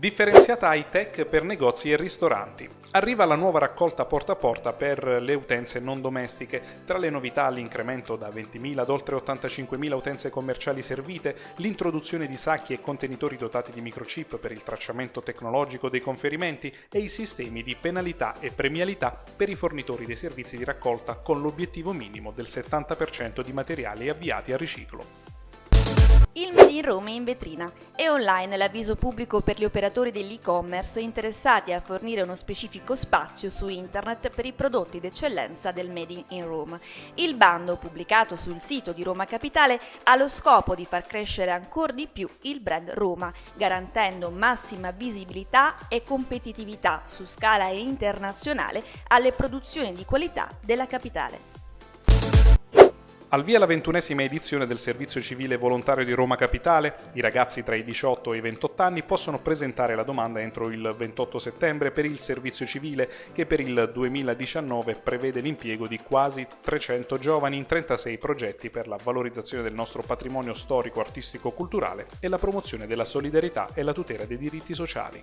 Differenziata high tech per negozi e ristoranti. Arriva la nuova raccolta porta a porta per le utenze non domestiche. Tra le novità l'incremento da 20.000 ad oltre 85.000 utenze commerciali servite, l'introduzione di sacchi e contenitori dotati di microchip per il tracciamento tecnologico dei conferimenti e i sistemi di penalità e premialità per i fornitori dei servizi di raccolta con l'obiettivo minimo del 70% di materiali avviati a riciclo. In Roma è in vetrina. È online l'avviso pubblico per gli operatori dell'e-commerce interessati a fornire uno specifico spazio su internet per i prodotti d'eccellenza del Made in Roma. Il bando, pubblicato sul sito di Roma Capitale, ha lo scopo di far crescere ancora di più il brand Roma, garantendo massima visibilità e competitività su scala internazionale alle produzioni di qualità della capitale. Al via la ventunesima edizione del Servizio Civile Volontario di Roma Capitale, i ragazzi tra i 18 e i 28 anni possono presentare la domanda entro il 28 settembre per il servizio civile che per il 2019 prevede l'impiego di quasi 300 giovani in 36 progetti per la valorizzazione del nostro patrimonio storico, artistico, culturale e la promozione della solidarietà e la tutela dei diritti sociali.